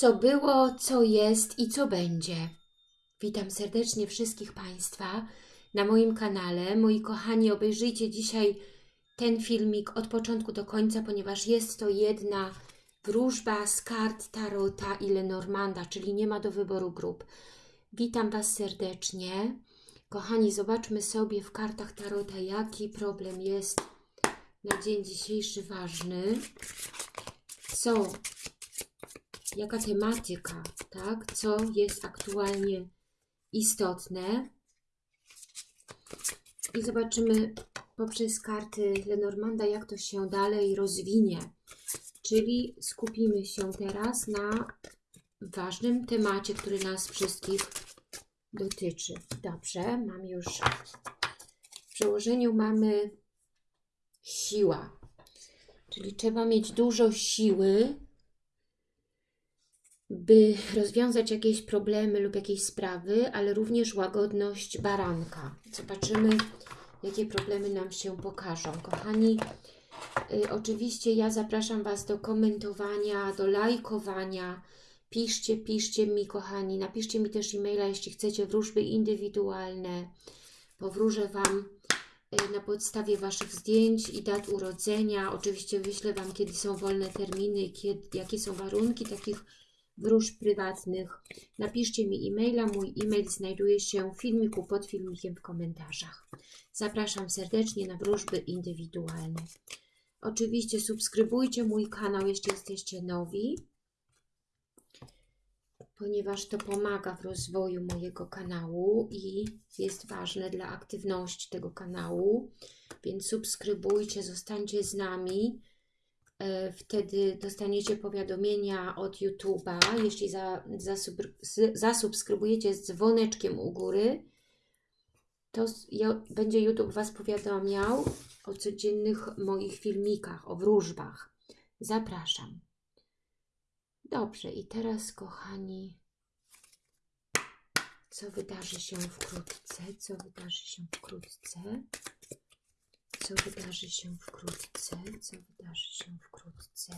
co było, co jest i co będzie. Witam serdecznie wszystkich Państwa na moim kanale. Moi kochani, obejrzyjcie dzisiaj ten filmik od początku do końca, ponieważ jest to jedna wróżba z kart Tarota i Lenormanda, czyli nie ma do wyboru grup. Witam Was serdecznie. Kochani, zobaczmy sobie w kartach Tarota, jaki problem jest na dzień dzisiejszy ważny. Co jaka tematyka, tak? Co jest aktualnie istotne. I zobaczymy poprzez karty Lenormanda, jak to się dalej rozwinie. Czyli skupimy się teraz na ważnym temacie, który nas wszystkich dotyczy. Dobrze, mam już w przełożeniu mamy siła. Czyli trzeba mieć dużo siły, by rozwiązać jakieś problemy lub jakieś sprawy, ale również łagodność baranka. Zobaczymy, jakie problemy nam się pokażą. Kochani, y, oczywiście ja zapraszam Was do komentowania, do lajkowania. Piszcie, piszcie mi, kochani. Napiszcie mi też e-maila, jeśli chcecie wróżby indywidualne. Powróżę Wam y, na podstawie Waszych zdjęć i dat urodzenia. Oczywiście wyślę Wam, kiedy są wolne terminy, kiedy, jakie są warunki takich wróż prywatnych. Napiszcie mi e-maila. Mój e-mail znajduje się w filmiku pod filmikiem w komentarzach. Zapraszam serdecznie na wróżby indywidualne. Oczywiście subskrybujcie mój kanał, jeśli jesteście nowi, ponieważ to pomaga w rozwoju mojego kanału i jest ważne dla aktywności tego kanału, więc subskrybujcie, zostańcie z nami. E, wtedy dostaniecie powiadomienia od YouTube'a, jeśli za, zasubskrybujecie z dzwoneczkiem u góry, to będzie YouTube Was powiadamiał o codziennych moich filmikach, o wróżbach. Zapraszam. Dobrze, i teraz, kochani, co wydarzy się wkrótce? Co wydarzy się wkrótce? Co wydarzy się wkrótce? Co wydarzy się wkrótce?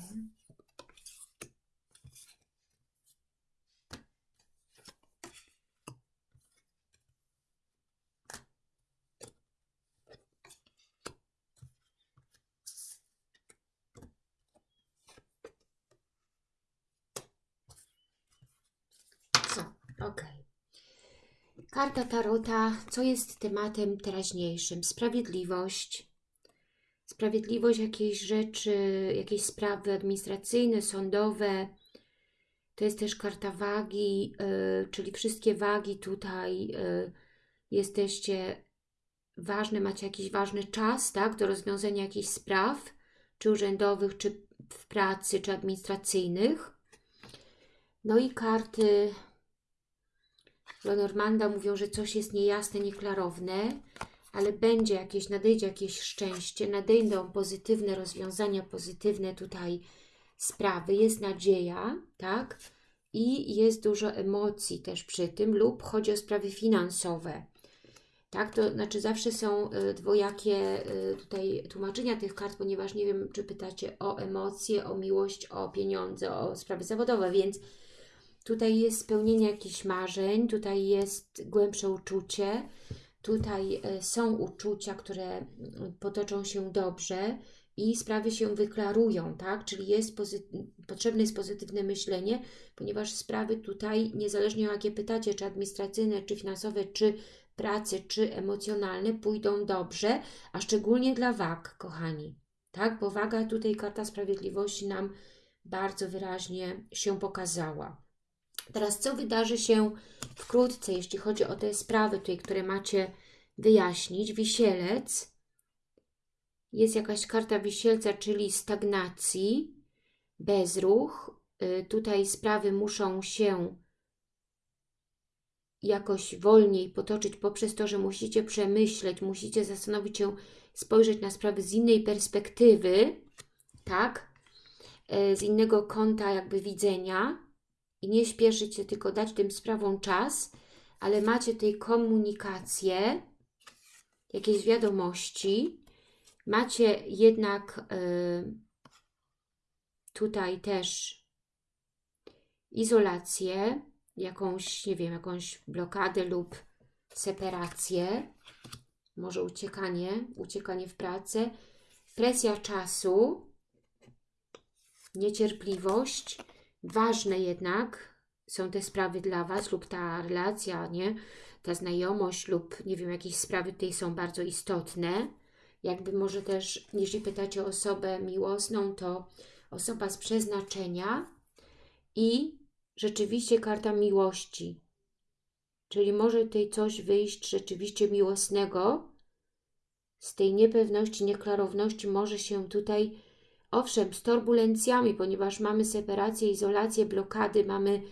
Karta Tarota, co jest tematem teraźniejszym? Sprawiedliwość, sprawiedliwość jakiejś rzeczy, jakieś sprawy administracyjne, sądowe. To jest też karta wagi, yy, czyli wszystkie wagi tutaj yy, jesteście ważne, macie jakiś ważny czas, tak, do rozwiązania jakichś spraw, czy urzędowych, czy w pracy, czy administracyjnych. No i karty Lenormanda mówią, że coś jest niejasne, nieklarowne ale będzie jakieś, nadejdzie jakieś szczęście, nadejdą pozytywne rozwiązania, pozytywne tutaj sprawy, jest nadzieja, tak? I jest dużo emocji też przy tym, lub chodzi o sprawy finansowe. Tak, to znaczy zawsze są y, dwojakie y, tutaj tłumaczenia tych kart, ponieważ nie wiem, czy pytacie o emocje, o miłość, o pieniądze, o sprawy zawodowe, więc tutaj jest spełnienie jakichś marzeń, tutaj jest głębsze uczucie, Tutaj e, są uczucia, które potoczą się dobrze i sprawy się wyklarują, tak? Czyli jest potrzebne jest pozytywne myślenie, ponieważ sprawy tutaj, niezależnie o jakie pytacie, czy administracyjne, czy finansowe, czy pracy, czy emocjonalne, pójdą dobrze, a szczególnie dla wag, kochani. Tak? Bo waga tutaj, karta sprawiedliwości nam bardzo wyraźnie się pokazała. Teraz co wydarzy się wkrótce, jeśli chodzi o te sprawy tutaj, które macie wyjaśnić. Wisielec. Jest jakaś karta wisielca, czyli stagnacji, bezruch. Y, tutaj sprawy muszą się jakoś wolniej potoczyć poprzez to, że musicie przemyśleć, musicie zastanowić się, spojrzeć na sprawy z innej perspektywy, tak? Y, z innego kąta jakby widzenia i nie śpieszyć się, tylko dać tym sprawom czas, ale macie tej komunikację, jakieś wiadomości, macie jednak y, tutaj też izolację, jakąś, nie wiem, jakąś blokadę lub separację, może uciekanie, uciekanie w pracę, presja czasu, niecierpliwość. Ważne jednak są te sprawy dla Was lub ta relacja, nie? Ta znajomość lub, nie wiem, jakieś sprawy tutaj są bardzo istotne. Jakby może też, jeśli pytacie o osobę miłosną, to osoba z przeznaczenia i rzeczywiście karta miłości. Czyli może tutaj coś wyjść rzeczywiście miłosnego. Z tej niepewności, nieklarowności może się tutaj, owszem, z turbulencjami, ponieważ mamy separację, izolację, blokady, mamy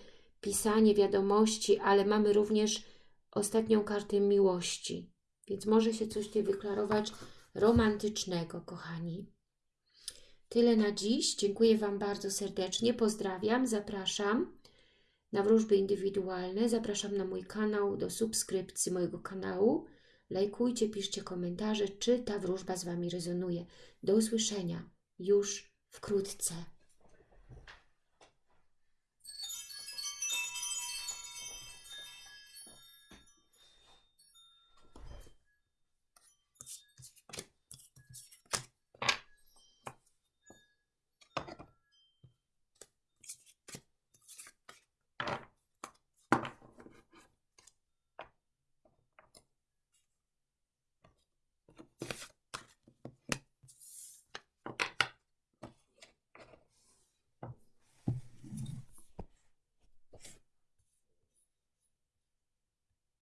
pisanie wiadomości, ale mamy również ostatnią kartę miłości. Więc może się coś tutaj wyklarować romantycznego, kochani. Tyle na dziś. Dziękuję Wam bardzo serdecznie. Pozdrawiam, zapraszam na wróżby indywidualne. Zapraszam na mój kanał, do subskrypcji mojego kanału. Lajkujcie, piszcie komentarze, czy ta wróżba z Wami rezonuje. Do usłyszenia już wkrótce.